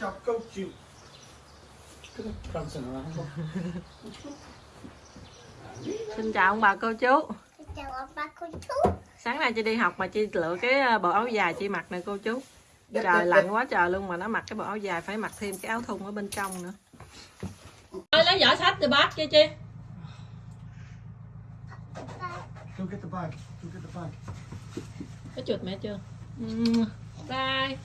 chào câu chịu. Xin chào ông bà cô chú. Chào ông bà cô chú. Sáng nay chị đi học mà chị lựa cái ờ, bộ áo dài chị mặc nè cô chú. Trời lạnh quá trời luôn mà nó mặc cái bộ áo dài phải mặc thêm cái áo thun ở bên trong nữa. Ơi lấy giỏ sách rồi bác chi chi Go get the bag. Go get the bag. Có chuột mẹ chưa? Ừ. Bye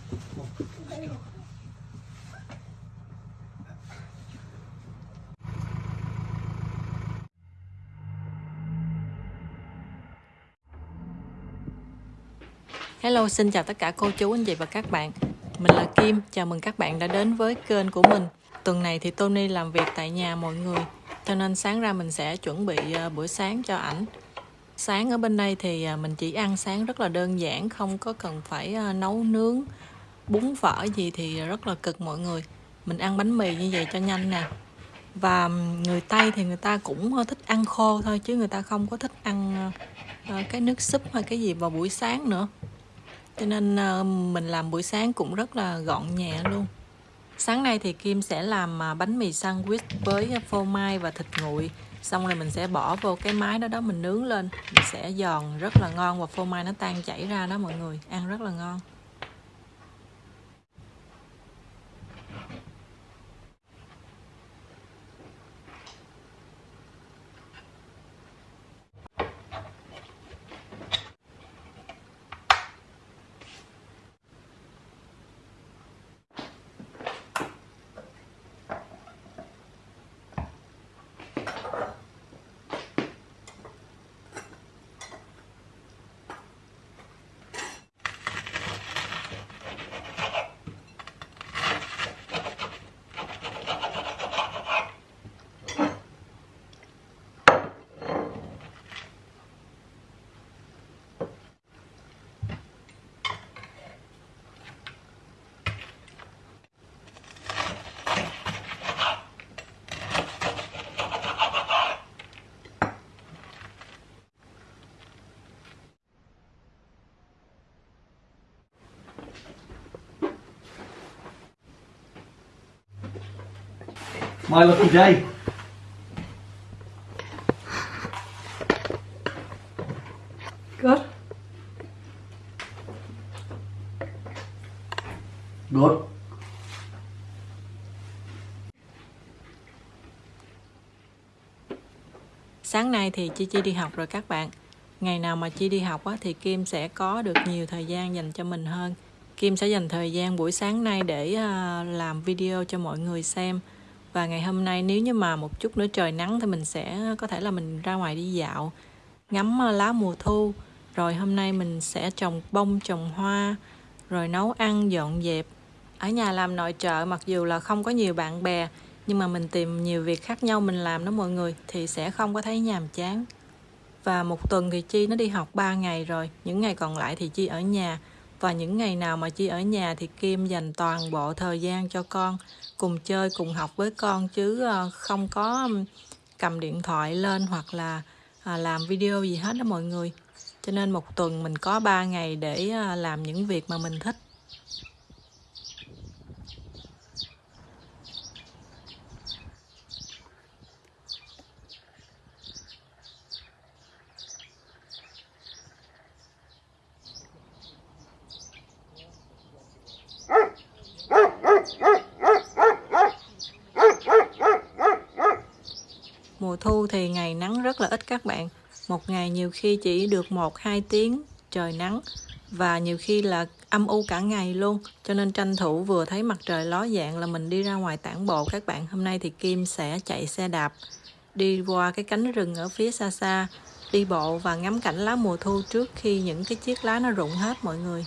Hello, xin chào tất cả cô chú, anh chị và các bạn. Mình là Kim, chào mừng các bạn đã đến với kênh của mình. Tuần này thì Tony làm việc tại nhà mọi người Cho nên sáng ra mình sẽ chuẩn bị ờ, buổi sáng cho ảnh. Sáng ở bên đây thì ờ, mình chỉ ăn sáng rất là đơn giản Không có cần phải ờ, nấu nướng Bún phở gì thì rất là cực mọi người. Mình ăn bánh mì như vậy cho nhanh nè. Và người Tây thì người ta cũng thích ăn khô thôi Chứ người ta không có thích ăn cái nước súp hay cái gì vào buổi sáng nữa cho nên ờ, mình làm buổi sáng cũng rất là gọn nhẹ luôn. Sáng nay thì Kim sẽ làm ờ, bánh mì sandwich với à, phô mai và thịt nguội. Xong rồi mình sẽ bỏ vô cái máy đó đó mình nướng lên. Mình sẽ giòn rất là ngon và phô mai nó tan chảy ra đó mọi người. Ăn rất là ngon. My lucky day. Good. Good. Sáng nay thì Chi Chi đi học rồi các bạn. Ngày nào mà Chi đi học á, thì Kim sẽ có được nhiều thời gian dành cho mình hơn. Kim sẽ dành thời gian buổi sáng nay để à, làm video cho mọi người xem. Và ngày hôm nay nếu như mà một chút nữa trời nắng thì mình sẽ có thể là mình ra ngoài đi dạo, ngắm ờ, lá mùa thu. Rồi hôm nay mình sẽ trồng bông, trồng hoa, rồi nấu ăn, dọn dẹp. Ở nhà làm nội trợ mặc dù là không có nhiều bạn bè nhưng mà mình tìm nhiều việc khác nhau mình làm đó mọi người thì sẽ không có thấy nhàm chán và một tuần thì chi nó đi học 3 ngày rồi những ngày còn lại thì chi ở nhà và những ngày nào mà chi ở nhà thì kim dành toàn bộ thời gian cho con, cùng chơi, cùng học với con, chứ ờ, không có cầm điện thoại lên hoặc là à, làm video gì hết đó mọi người. Cho nên một tuần mình có 3 ngày để ờ, làm những việc mà mình thích. Mùa thu thì ngày nắng rất là ít các bạn. Một ngày nhiều khi chỉ được 1-2 tiếng trời nắng và nhiều khi là âm u cả ngày luôn. Cho nên tranh thủ vừa thấy mặt trời ló dạng là mình đi ra ngoài tản bộ các bạn. Hôm nay thì Kim sẽ chạy xe đạp, đi qua cái cánh rừng ở phía xa xa, đi bộ và ngắm cảnh lá mùa thu trước khi những cái chiếc lá nó rụng hết mọi người.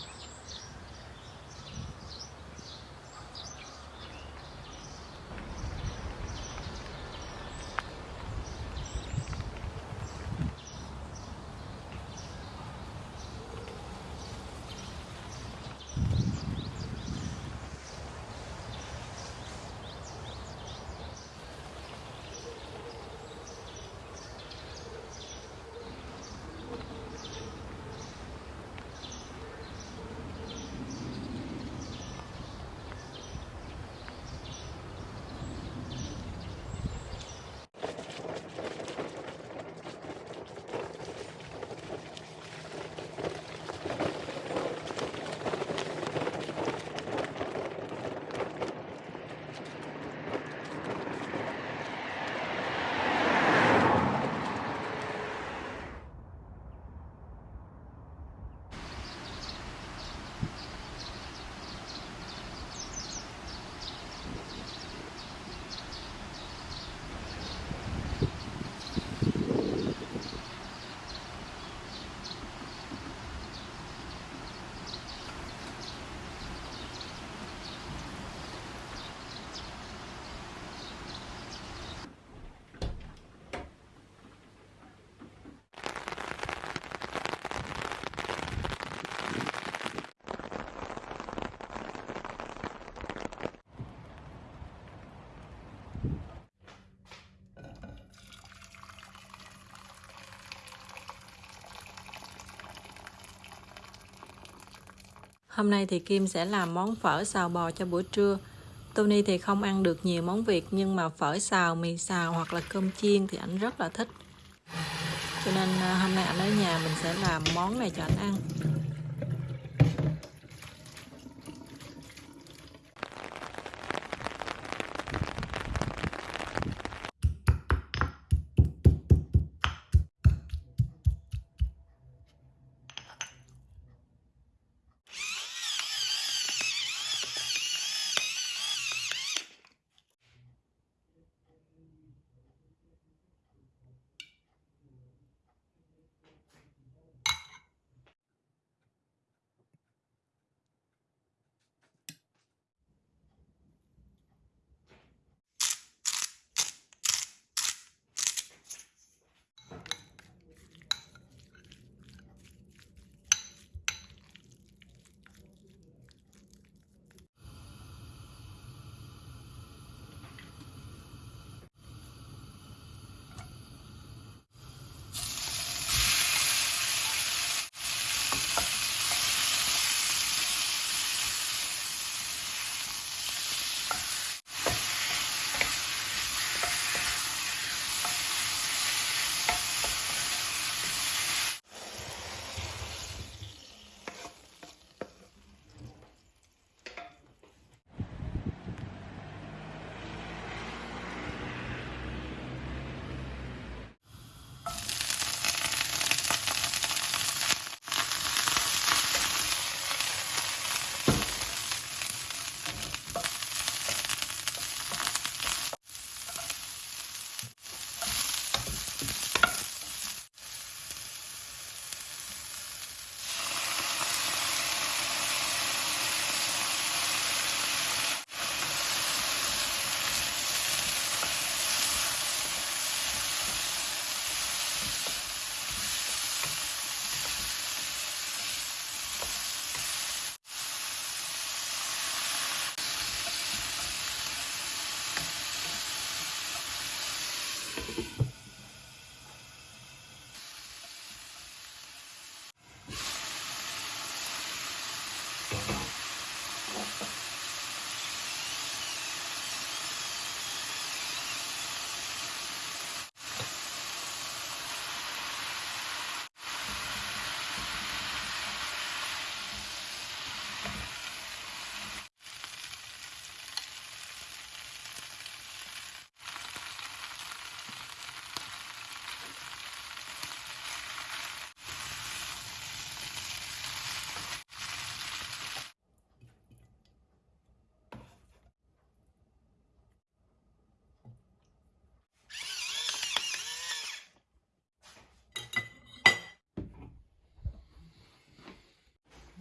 Hôm nay thì Kim sẽ làm món phở xào bò cho bữa trưa. Tony thì không ăn được nhiều món Việt nhưng mà phở xào, mì xào hoặc là cơm chiên thì ảnh rất là thích. Cho nên à, hôm nay ảnh ở nhà mình sẽ làm món này cho ảnh ăn.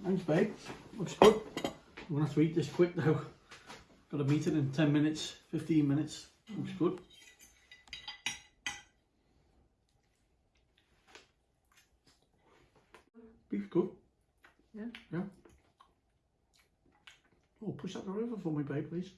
Thanks, babe. Looks good. I'm gonna have to eat this quick though. Got a meeting in 10 minutes, 15 minutes. Looks good. Beef good. Yeah. Yeah. Oh, push that over for me, babe, please.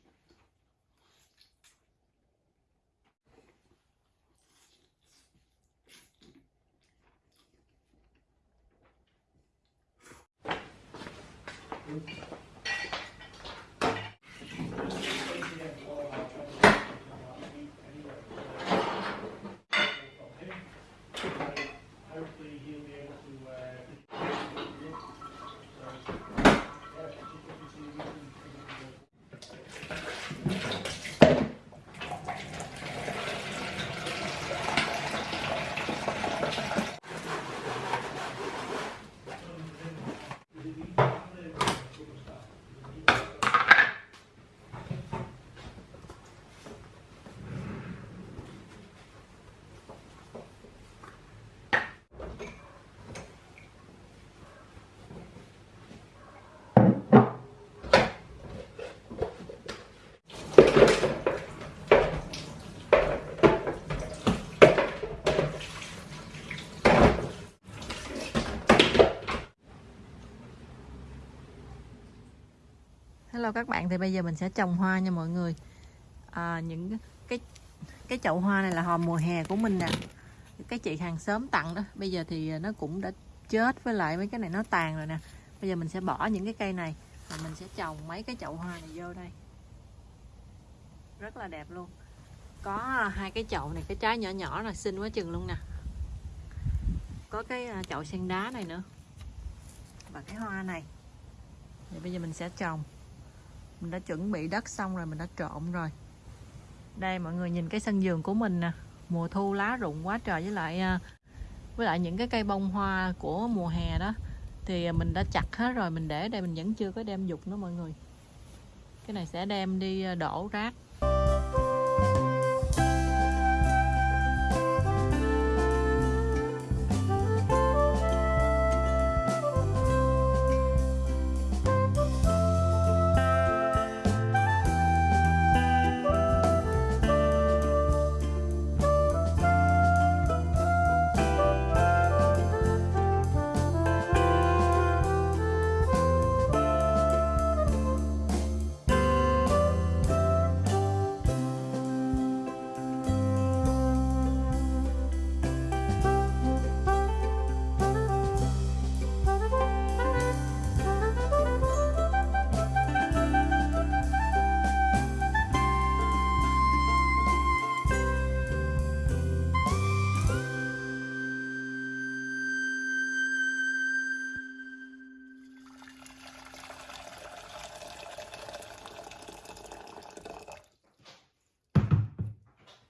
Hello các bạn, thì bây giờ mình sẽ trồng hoa nha mọi người. À, những cái cái chậu hoa này là hòm mùa hè của mình nè. Cái chị hàng xóm tặng đó. Bây giờ thì nó cũng đã chết với lại mấy cái này nó tàn rồi nè. bây giờ mình sẽ bỏ những cái cây này và mình sẽ trồng mấy cái chậu hoa này vô đây rất là đẹp luôn có hai cái chậu này cái trái nhỏ nhỏ là xinh quá chừng luôn nè có cái à, chậu sen đá này nữa và cái hoa này thì bây giờ mình sẽ trồng mình đã chuẩn bị đất xong rồi, mình đã trộn rồi. Đây, mọi người nhìn cái sân vườn của mình nè. Mùa thu lá rụng quá trời, với lại à, với lại những cái cây bông hoa của mùa hè đó. Thì mình đã chặt hết rồi, mình để đây, mình vẫn chưa có đem dục nữa mọi người. Cái này sẽ đem đi à, đổ rác.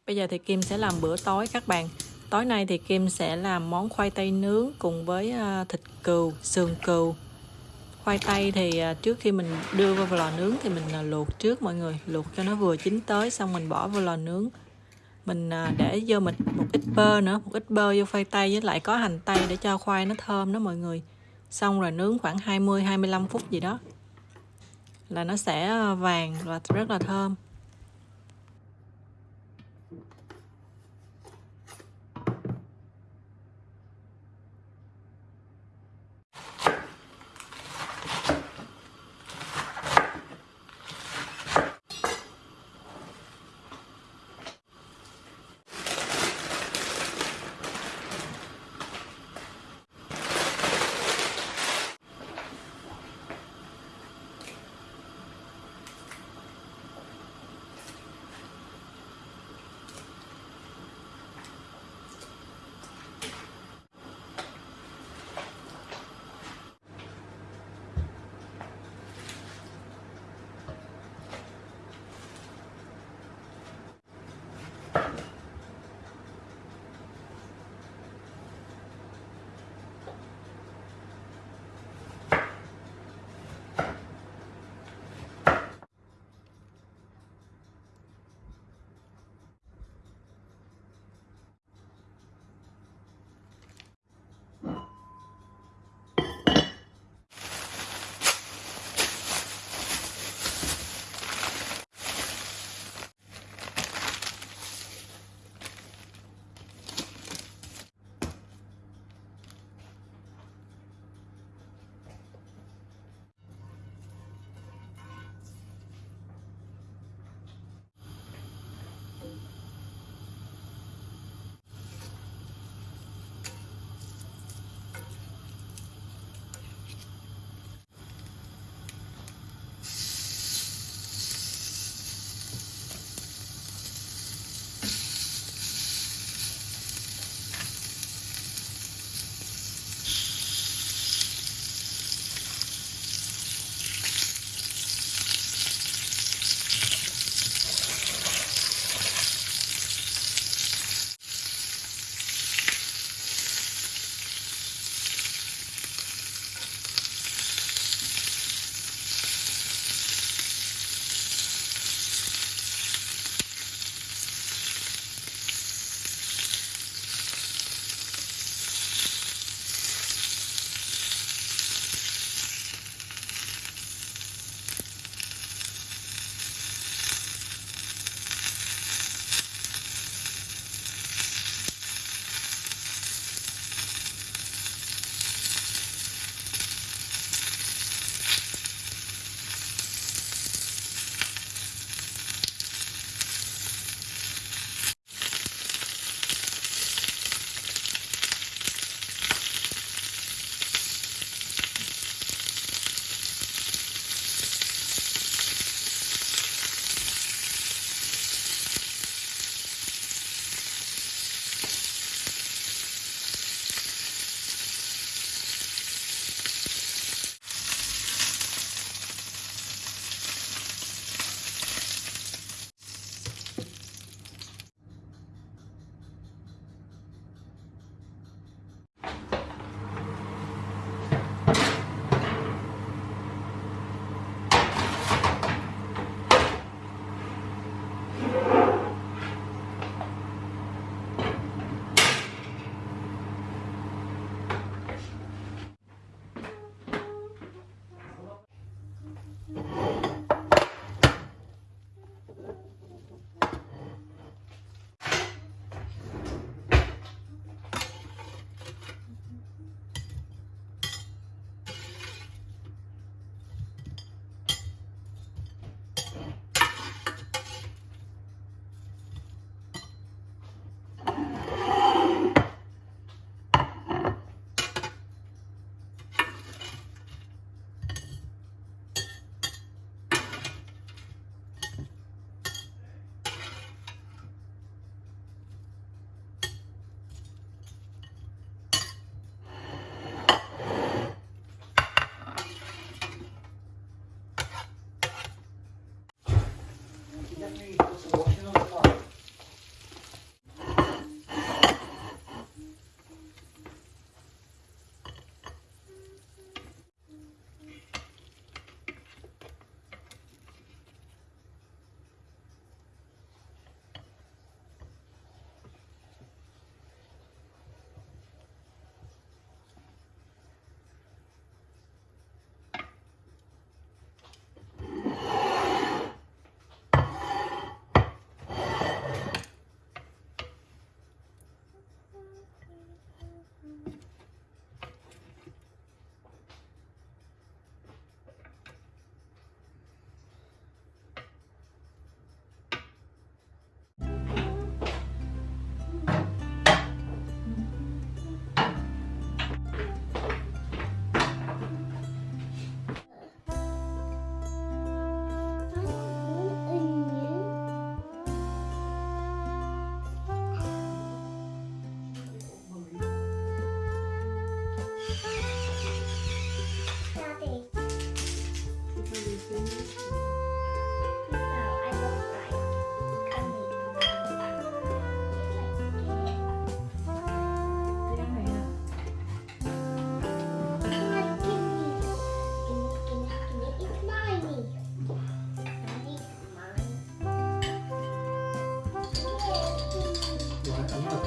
Bây giờ thì Kim sẽ làm bữa tối các bạn. Tối nay thì Kim sẽ làm món khoai tây nướng cùng với ờ, thịt cừu, sườn cừu. Khoai tây thì ờ, trước khi mình đưa vào lò nướng thì mình ờ, luộc trước mọi người, luộc cho nó vừa chín tới xong mình bỏ vào lò nướng. Mình để vô mình một ít bơ nữa, một ít bơ vô khoai tây với lại có hành tây để cho khoai nó thơm đó mọi người. Xong rồi nướng khoảng 20 25 phút gì đó. Là nó sẽ vàng và rất là thơm.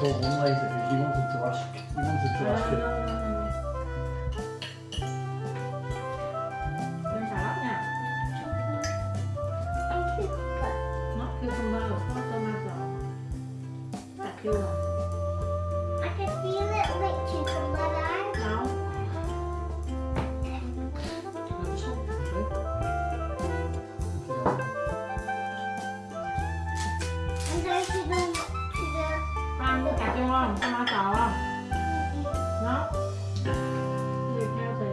저 뭔가 이제 이만큼 좋아하시 이만큼 좋아하시겠다. Ăn với cà chua không? Tomato không? Nó. Gì theo thì.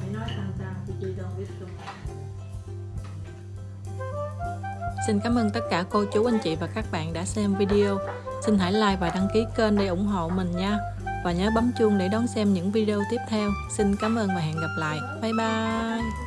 Mày nói thằng ta thì chị don't biết too Xin cảm ơn tất cả cô chú anh chị và các bạn đã xem video. Xin hãy like và đăng ký kênh để ủng hộ mình nha. Và nhớ bấm chuông để đón xem những video tiếp theo. Xin cảm ơn và hẹn gặp lại. Bye bye.